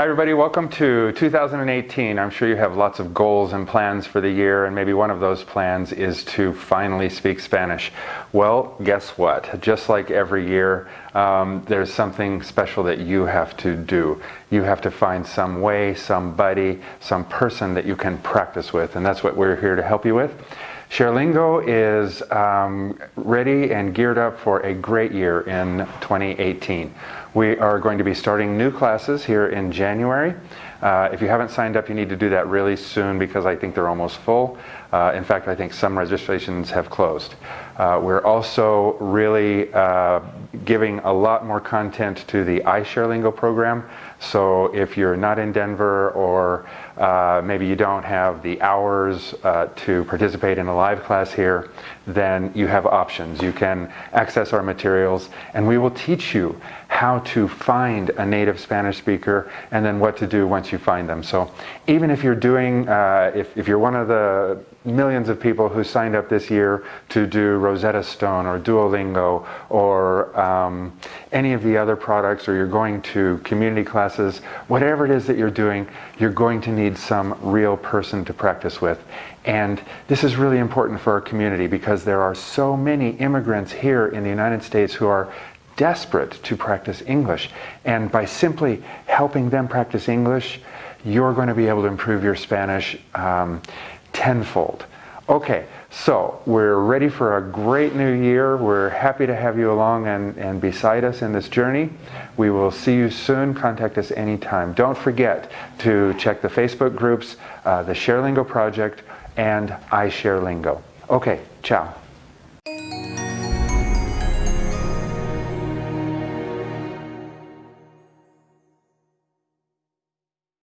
Hi everybody, welcome to 2018. I'm sure you have lots of goals and plans for the year and maybe one of those plans is to finally speak Spanish. Well, guess what? Just like every year, um, there's something special that you have to do. You have to find some way, somebody, some person that you can practice with and that's what we're here to help you with. ShareLingo is um, ready and geared up for a great year in 2018. We are going to be starting new classes here in January. Uh, if you haven't signed up, you need to do that really soon because I think they're almost full. Uh, in fact, I think some registrations have closed. Uh, we're also really uh, giving a lot more content to the iShareLingo program. So if you're not in Denver or uh, maybe you don't have the hours uh, to participate in a live class here, then you have options. You can access our materials and we will teach you how to find a native Spanish speaker and then what to do once you find them. So even if you're doing, uh, if, if you're one of the millions of people who signed up this year to do Rosetta Stone or Duolingo or um, any of the other products or you're going to community classes, whatever it is that you're doing, you're going to need some real person to practice with. And this is really important for our community because there are so many immigrants here in the United States who are desperate to practice English. And by simply helping them practice English, you're going to be able to improve your Spanish um, tenfold. Okay, so we're ready for a great new year. We're happy to have you along and, and beside us in this journey. We will see you soon. Contact us anytime. Don't forget to check the Facebook groups, uh, the ShareLingo Project, and iShareLingo. Okay, ciao.